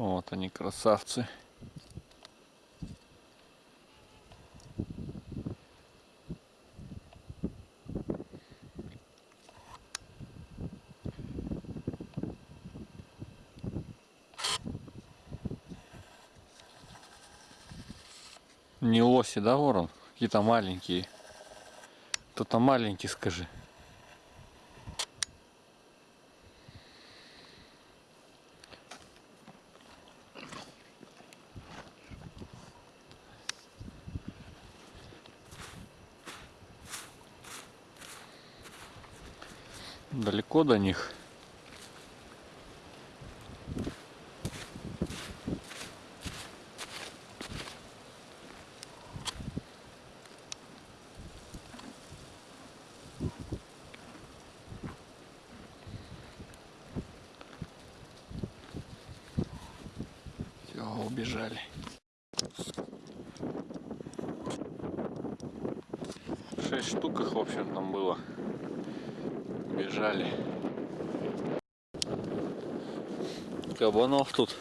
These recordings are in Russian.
Вот они, красавцы. Не лоси, да, ворон? Какие-то маленькие. Кто-то маленький, скажи. Далеко до них. Все, убежали. Шесть штук их, в общем, там было. Бежали. Кабанов тут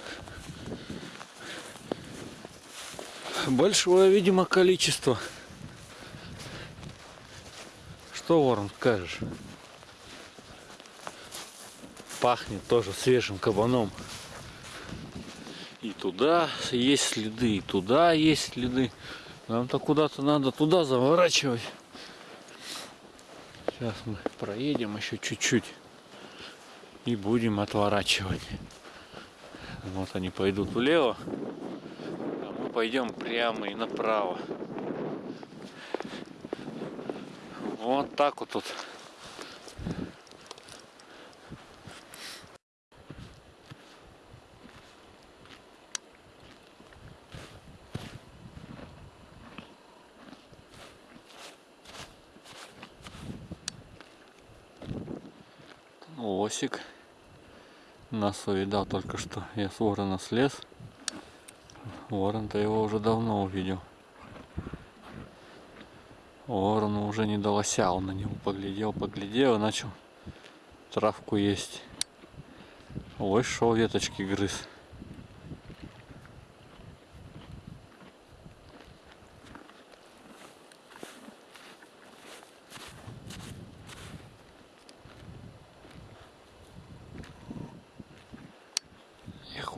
большое, видимо, количество. Что, Ворон, скажешь? Пахнет тоже свежим кабаном. И туда есть следы, и туда есть следы. Нам-то куда-то надо туда заворачивать. Сейчас мы проедем еще чуть-чуть и будем отворачивать. Вот они пойдут влево, а мы пойдем прямо и направо. Вот так вот тут. Лосик нас увидал только что. Я с ворона слез. Ворон-то его уже давно увидел. Ворону уже не до лося, он на него поглядел, поглядел начал травку есть. Ой, шел веточки грыз.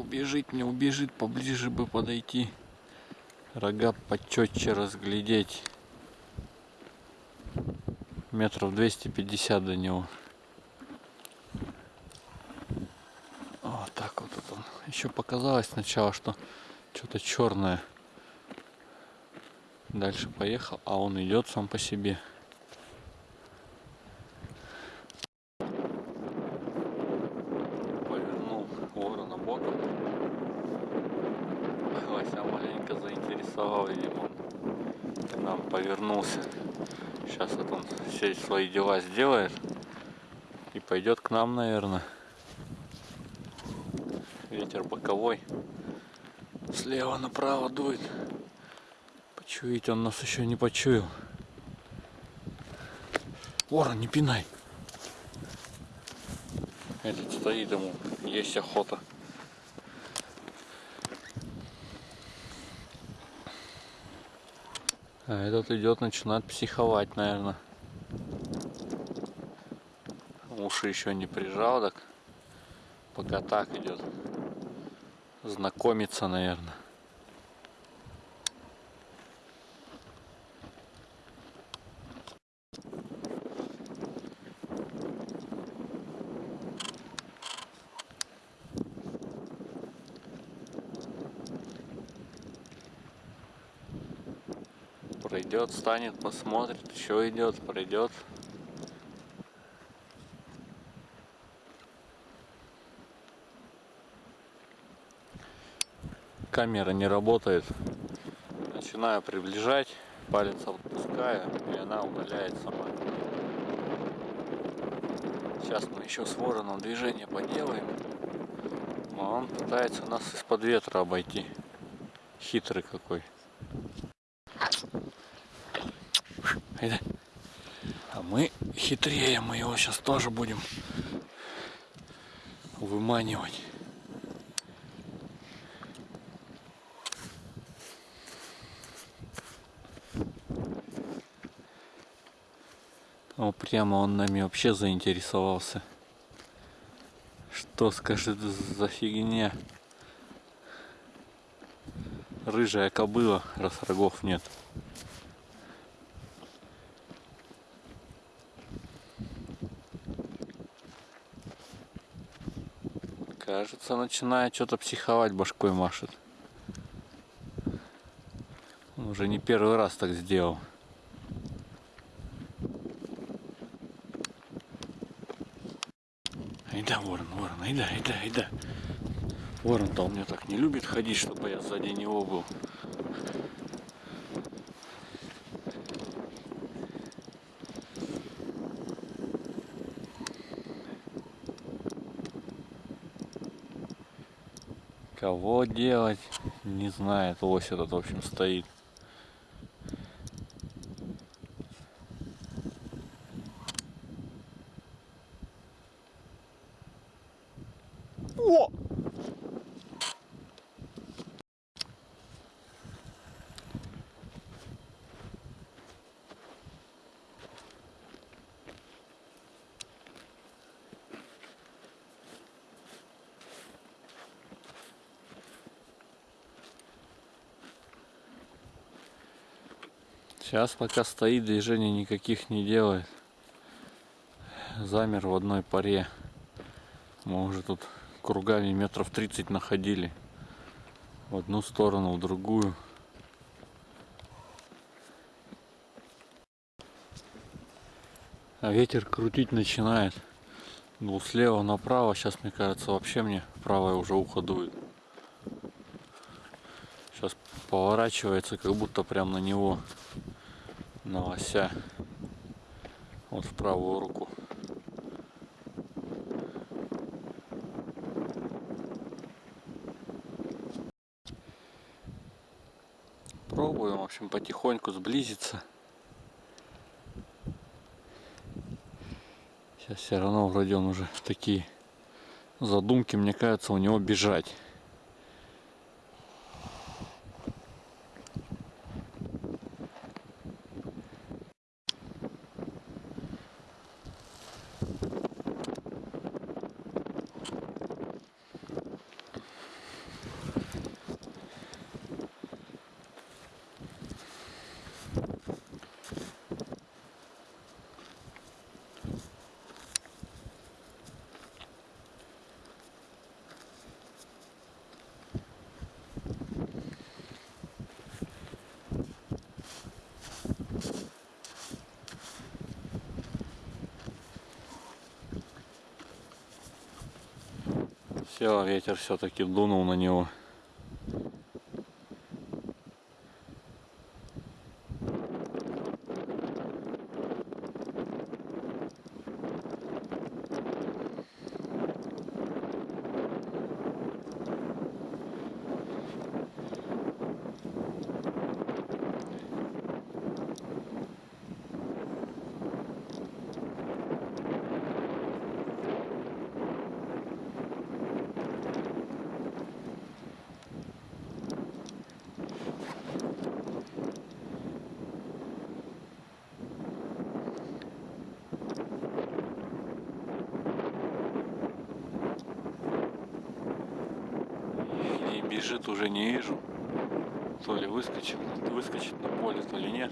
Убежит, не убежит, поближе бы подойти. Рога почетче разглядеть. Метров 250 до него. Вот так вот он. Еще показалось сначала, что что-то черное. Дальше поехал, а он идет сам по себе. Заинтересовал, видимо, к нам повернулся. Сейчас вот он все свои дела сделает и пойдет к нам, наверное. Ветер боковой. Слева направо дует. Почуять он нас еще не почуял. Ворон, не пинай. Этот стоит ему, есть охота. А этот идет, начинает психовать, наверное. Уши еще не прижал, так пока так идет. Знакомиться, наверное. Пройдет, станет, посмотрит, еще идет, пройдет. Камера не работает. Начинаю приближать, палец отпускаю, и она удаляет сама. Сейчас мы еще с вороном движение поделаем. А он пытается нас из-под ветра обойти. Хитрый какой. А мы хитрее, мы его сейчас тоже будем выманивать. О, прямо он нами вообще заинтересовался. Что скажет за фигня? Рыжая кобыла, раз рогов нет. Кажется, начинает что-то психовать, башкой машет. Он уже не первый раз так сделал. Айда, ворон, ворон, айда, айда, айда. Ворон-то он меня так не любит ходить, чтобы я сзади него был. Кого делать, не знает. Лось этот, в общем, стоит. О! Сейчас пока стоит, движений никаких не делает. Замер в одной паре. Мы уже тут кругами метров 30 находили. В одну сторону, в другую. А ветер крутить начинает. Был слева направо, сейчас мне кажется вообще мне правое уже ухо дует. Сейчас поворачивается, как будто прям на него, на лося. Вот в правую руку. Пробуем, в общем, потихоньку сблизиться. Сейчас все равно вроде он уже такие задумки, мне кажется, у него бежать. Все, ветер все-таки дунул на него. И бежит уже не вижу. То ли выскочил, выскочит на поле, то ли нет.